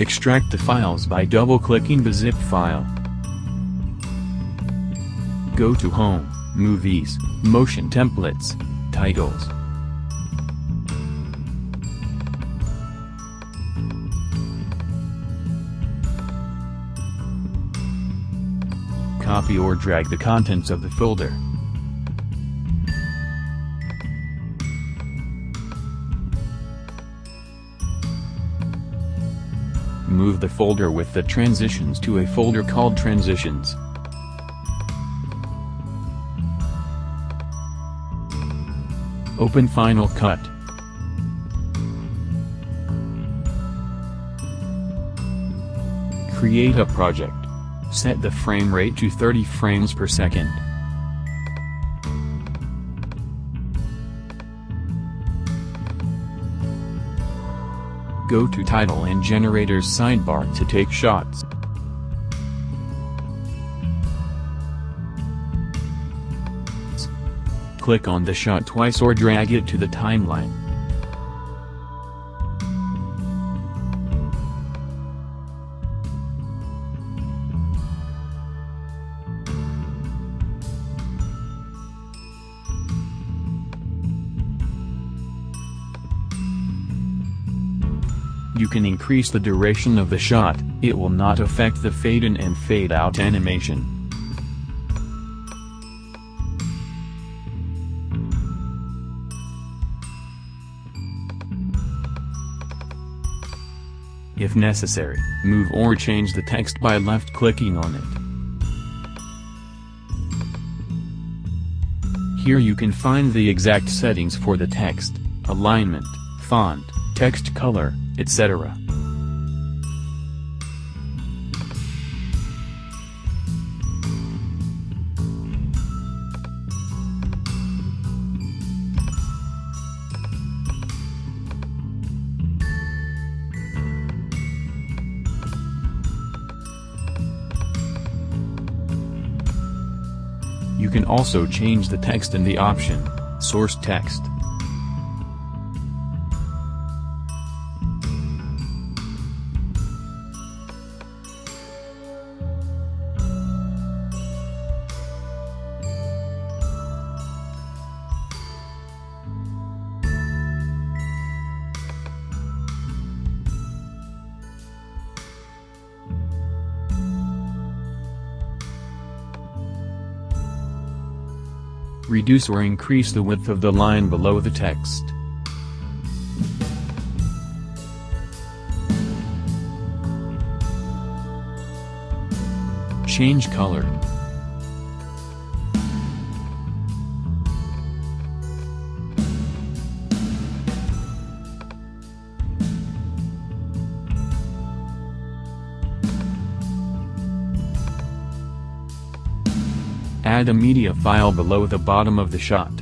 Extract the files by double-clicking the zip file. Go to Home, Movies, Motion Templates, Titles. Copy or drag the contents of the folder. Move the folder with the transitions to a folder called Transitions. Open Final Cut. Create a project. Set the frame rate to 30 frames per second. Go to Title and Generators sidebar to take shots. Click on the shot twice or drag it to the timeline. You can increase the duration of the shot, it will not affect the fade in and fade out animation. If necessary, move or change the text by left-clicking on it. Here you can find the exact settings for the text, alignment, font, text color, etc. You can also change the text in the option, Source Text. Reduce or increase the width of the line below the text. Change color. Add a media file below the bottom of the shot.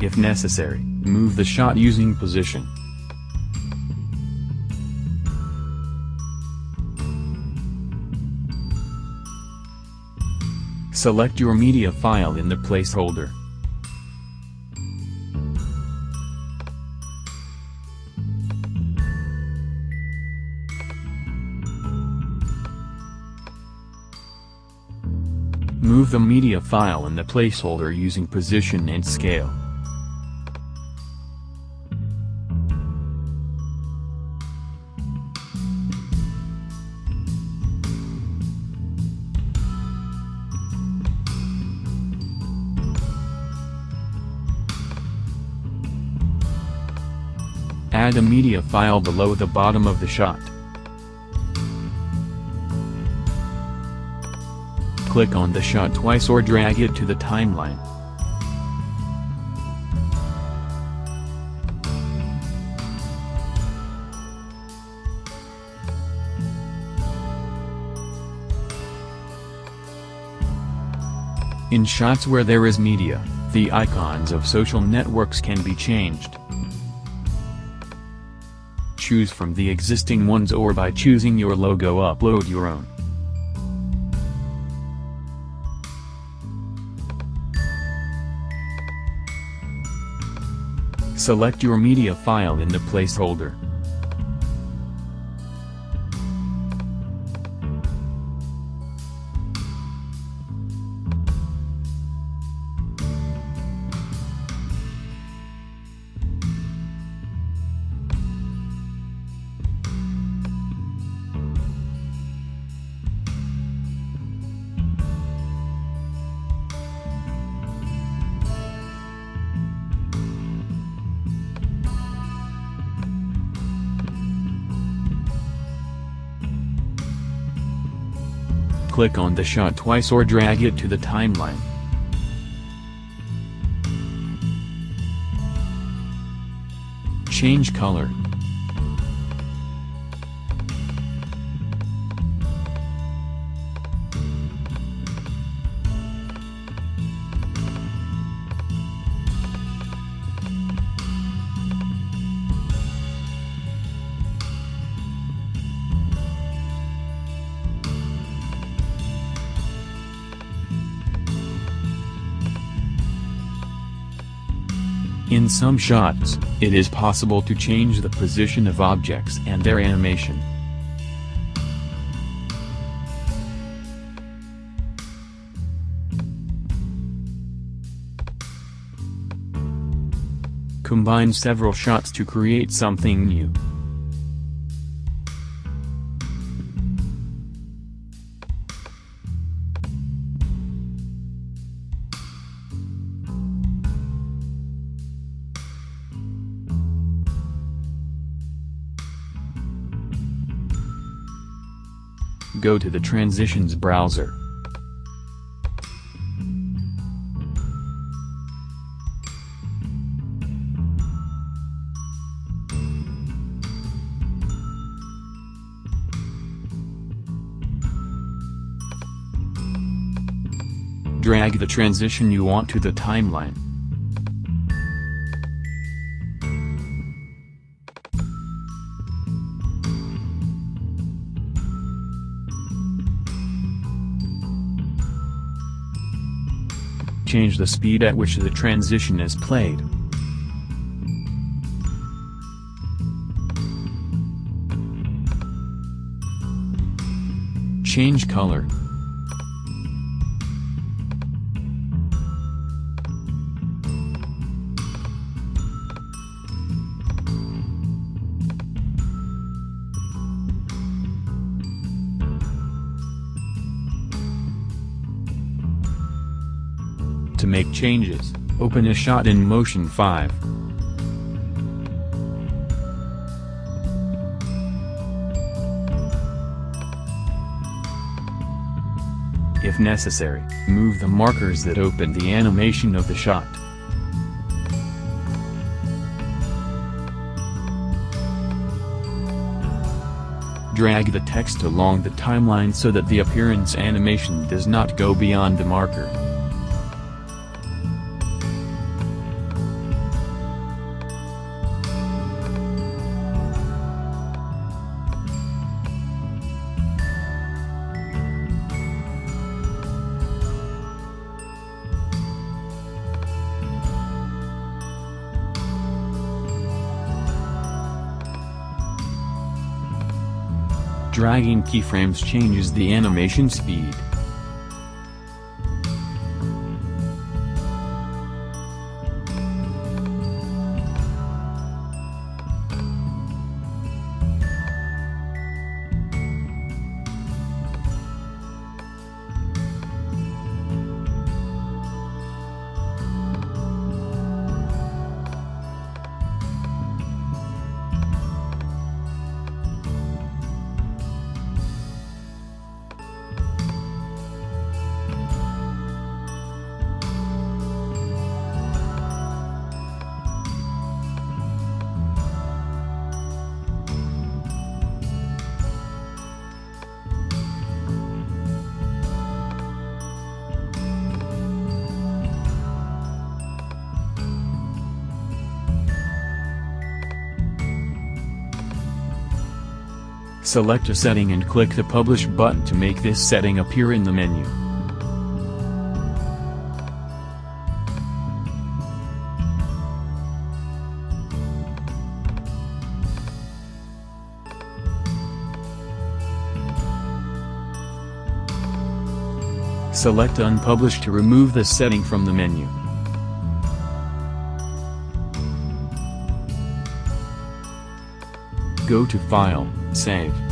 If necessary, move the shot using position. Select your media file in the placeholder. Move the media file in the placeholder using position and scale. Add a media file below the bottom of the shot. Click on the shot twice or drag it to the timeline. In shots where there is media, the icons of social networks can be changed. Choose from the existing ones or by choosing your logo upload your own. Select your media file in the placeholder. Click on the shot twice or drag it to the timeline. Change color. In some shots, it is possible to change the position of objects and their animation. Combine several shots to create something new. Go to the Transitions browser. Drag the transition you want to the timeline. Change the speed at which the transition is played. Change color. To make changes, open a shot in Motion 5. If necessary, move the markers that open the animation of the shot. Drag the text along the timeline so that the appearance animation does not go beyond the marker. Dragging keyframes changes the animation speed. Select a setting and click the Publish button to make this setting appear in the menu. Select unpublish to remove the setting from the menu. Go to File, Save.